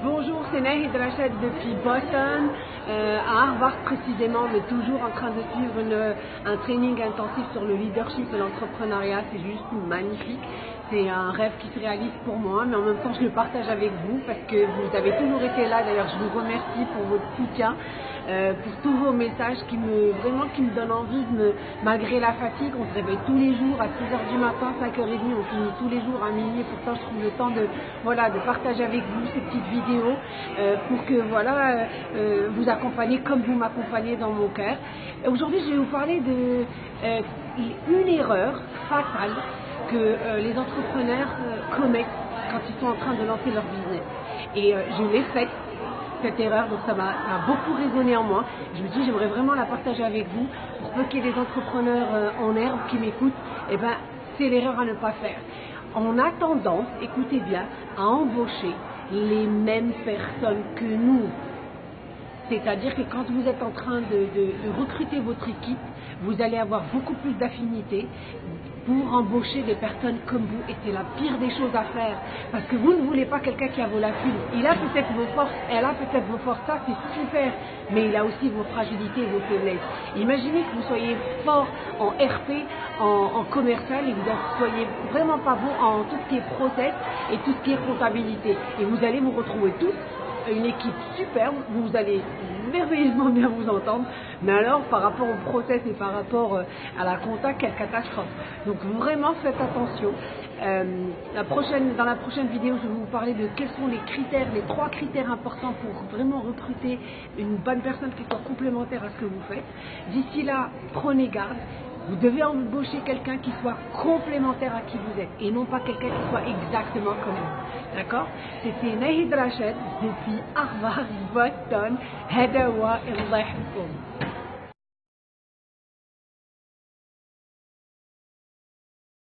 Bonjour, c'est Nahid Rachid depuis Boston, euh, à Harvard précisément, mais toujours en train de suivre un training intensif sur le leadership et l'entrepreneuriat. C'est juste magnifique. C'est un rêve qui se réalise pour moi, mais en même temps je le partage avec vous parce que vous avez toujours été là. D'ailleurs, je vous remercie pour votre soutien, euh, pour tous vos messages qui me vraiment qui me donnent envie malgré la fatigue, on se réveille tous les jours à 6h du matin, 5h30, on finit tous les jours à minuit. Pourtant, je trouve le temps de voilà de partager avec vous ces petites vidéos euh, pour que voilà euh, vous accompagner comme vous m'accompagnez dans mon cœur. Aujourd'hui, je vais vous parler de une erreur fatale que les entrepreneurs commettent quand ils sont en train de lancer leur business. Et je l'ai faite cette erreur, donc ça m'a beaucoup résonné en moi. Je me dis, j'aimerais vraiment la partager avec vous pour peu qu'il y des entrepreneurs euh, en herbe qui m'écoutent. Et ben, c'est l'erreur à ne pas faire. On a tendance, écoutez bien, à embaucher les mêmes personnes que nous. C'est-à-dire que quand vous êtes en train de, de- de recruter votre équipe, vous allez avoir beaucoup plus d'affinité pour embaucher des personnes comme vous. Et c'est la pire des choses à faire. Parce que vous ne voulez pas quelqu'un qui a vos lacunes. Il a peut-être vos forces, elle a peut-être vos forces, ça c'est super. Mais il a aussi vos fragilités et vos faiblesses. Imaginez que vous soyez fort en RP, en, commercial, et que vous ne soyez vraiment pas bon en tout ce qui est process et tout ce qui est comptabilité. Et vous allez vous retrouver tous une équipe superbe, vous allez merveilleusement bien vous entendre, mais alors par rapport au process et par rapport euh, à la compta, quelle catastrophe. Donc vraiment faites attention. Euh, la prochaine, dans la prochaine vidéo, je vais vous parler de quels sont les critères, les trois critères importants pour vraiment recruter une bonne personne qui soit complémentaire à ce que vous faites. D'ici là, prenez garde. Vous devez embaucher quelqu'un qui soit complémentaire à qui vous êtes et non pas quelqu'un qui soit exactement comme vous. D'accord? C'était Nahid Rachid depuis Harvard, Boston. Hadawa yahfazkum.